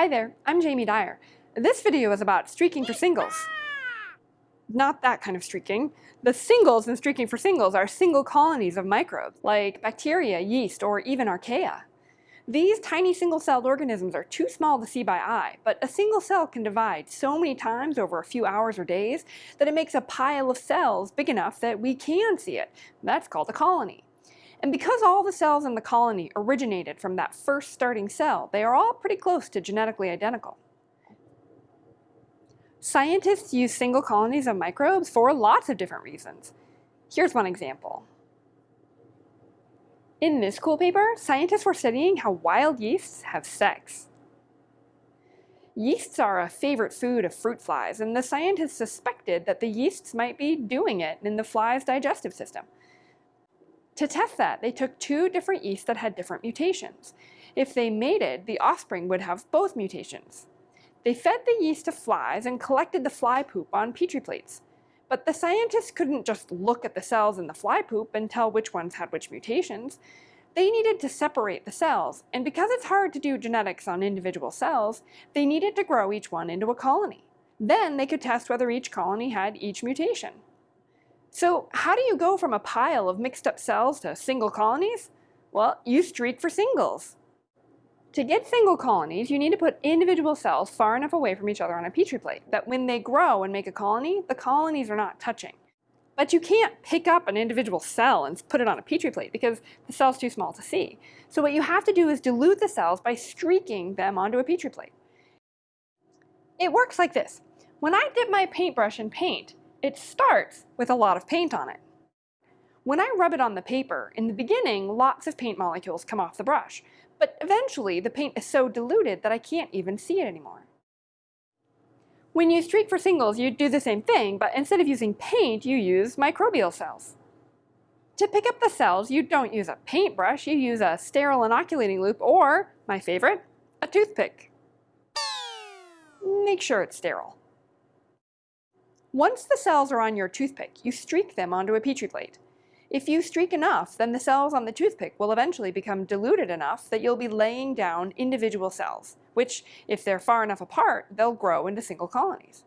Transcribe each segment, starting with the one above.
Hi there, I'm Jamie Dyer. This video is about streaking for singles. Not that kind of streaking. The singles in streaking for singles are single colonies of microbes, like bacteria, yeast, or even archaea. These tiny single-celled organisms are too small to see by eye, but a single cell can divide so many times over a few hours or days that it makes a pile of cells big enough that we can see it. That's called a colony. And because all the cells in the colony originated from that first starting cell, they are all pretty close to genetically identical. Scientists use single colonies of microbes for lots of different reasons. Here's one example. In this cool paper, scientists were studying how wild yeasts have sex. Yeasts are a favorite food of fruit flies, and the scientists suspected that the yeasts might be doing it in the fly's digestive system. To test that, they took two different yeasts that had different mutations. If they mated, the offspring would have both mutations. They fed the yeast to flies and collected the fly poop on Petri plates. But the scientists couldn't just look at the cells in the fly poop and tell which ones had which mutations. They needed to separate the cells, and because it's hard to do genetics on individual cells, they needed to grow each one into a colony. Then they could test whether each colony had each mutation. So how do you go from a pile of mixed up cells to single colonies? Well, you streak for singles. To get single colonies, you need to put individual cells far enough away from each other on a petri plate that when they grow and make a colony, the colonies are not touching. But you can't pick up an individual cell and put it on a petri plate because the cell's too small to see. So what you have to do is dilute the cells by streaking them onto a petri plate. It works like this. When I dip my paintbrush in paint, it starts with a lot of paint on it. When I rub it on the paper, in the beginning, lots of paint molecules come off the brush, but eventually the paint is so diluted that I can't even see it anymore. When you streak for singles, you do the same thing, but instead of using paint, you use microbial cells. To pick up the cells, you don't use a paintbrush, you use a sterile inoculating loop or, my favorite, a toothpick. Make sure it's sterile. Once the cells are on your toothpick, you streak them onto a Petri plate. If you streak enough, then the cells on the toothpick will eventually become diluted enough that you'll be laying down individual cells, which, if they're far enough apart, they'll grow into single colonies.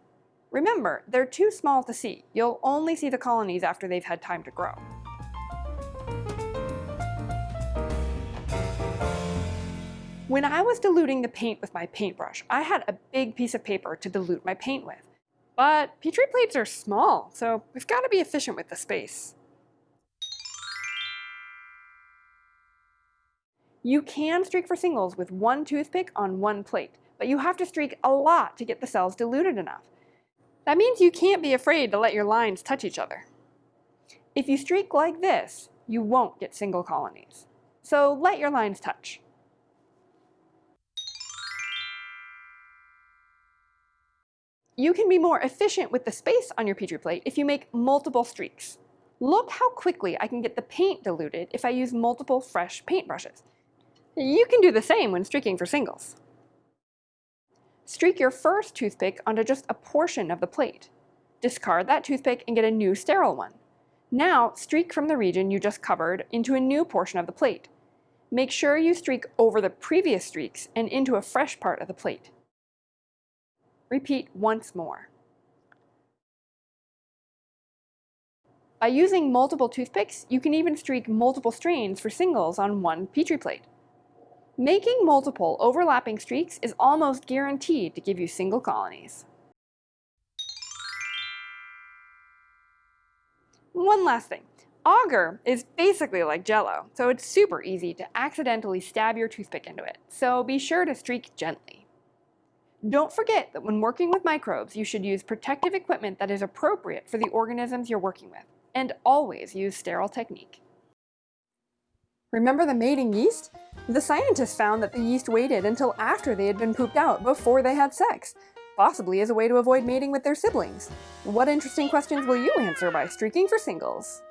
Remember, they're too small to see. You'll only see the colonies after they've had time to grow. When I was diluting the paint with my paintbrush, I had a big piece of paper to dilute my paint with. But Petri plates are small, so we've got to be efficient with the space. You can streak for singles with one toothpick on one plate, but you have to streak a lot to get the cells diluted enough. That means you can't be afraid to let your lines touch each other. If you streak like this, you won't get single colonies. So let your lines touch. You can be more efficient with the space on your Petri plate if you make multiple streaks. Look how quickly I can get the paint diluted if I use multiple fresh paintbrushes. You can do the same when streaking for singles. Streak your first toothpick onto just a portion of the plate. Discard that toothpick and get a new sterile one. Now streak from the region you just covered into a new portion of the plate. Make sure you streak over the previous streaks and into a fresh part of the plate. Repeat once more. By using multiple toothpicks, you can even streak multiple strains for singles on one Petri plate. Making multiple overlapping streaks is almost guaranteed to give you single colonies. One last thing. Agar is basically like jello, so it's super easy to accidentally stab your toothpick into it, so be sure to streak gently. Don't forget that when working with microbes, you should use protective equipment that is appropriate for the organisms you're working with, and always use sterile technique. Remember the mating yeast? The scientists found that the yeast waited until after they had been pooped out before they had sex, possibly as a way to avoid mating with their siblings. What interesting questions will you answer by streaking for singles?